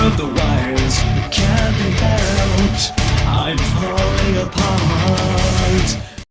of the world.